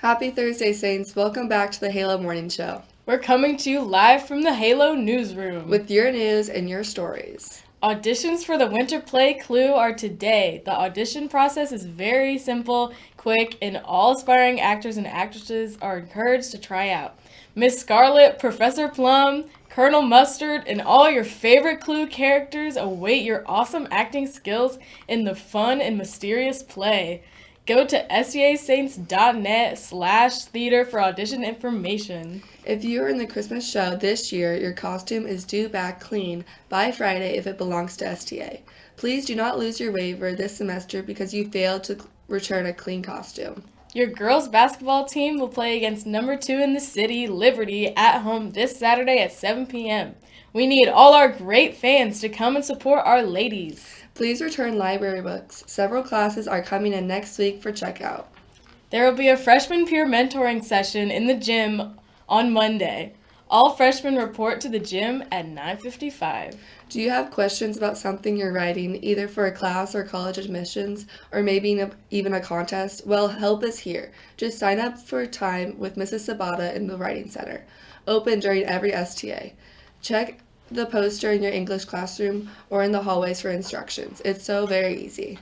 Happy Thursday, Saints. Welcome back to the Halo Morning Show We're coming to you live from the Halo newsroom. with your news and your stories. Auditions for the Winter Play Clue are today. The audition process is very simple, quick, and all aspiring actors and actresses are encouraged to try out. Miss Scarlet, Professor Plum, Colonel Mustard, and all your favorite Clue characters await your awesome acting skills in the fun and mysterious play. Go to stasaints.net slash theater for audition information. If you are in the Christmas show this year, your costume is due back clean by Friday if it belongs to STA. Please do not lose your waiver this semester because you failed to return a clean costume. Your girls basketball team will play against number two in the city, Liberty, at home this Saturday at 7 p.m. We need all our great fans to come and support our ladies. Please return library books. Several classes are coming in next week for checkout. There will be a freshman peer mentoring session in the gym on Monday. All freshmen report to the gym at 9:55. Do you have questions about something you're writing, either for a class or college admissions, or maybe even a contest? Well, help is here. Just sign up for time with Mrs. Sabata in the Writing Center, open during every STA. Check the poster in your English classroom or in the hallways for instructions. It's so very easy.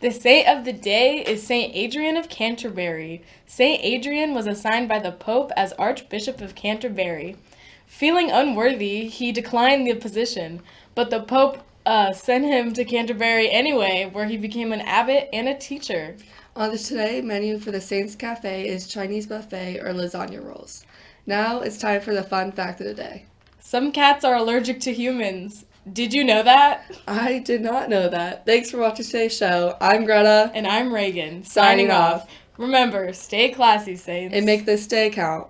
The saint of the day is Saint Adrian of Canterbury. Saint Adrian was assigned by the Pope as Archbishop of Canterbury. Feeling unworthy, he declined the position, but the Pope uh, sent him to Canterbury anyway, where he became an abbot and a teacher. On the today menu for the Saints Cafe is Chinese buffet or lasagna rolls. Now it's time for the fun fact of the day. Some cats are allergic to humans. Did you know that? I did not know that. Thanks for watching today's show. I'm Greta, And I'm Reagan, Signing signing off. off. Remember, stay classy, Saints. and make this day count.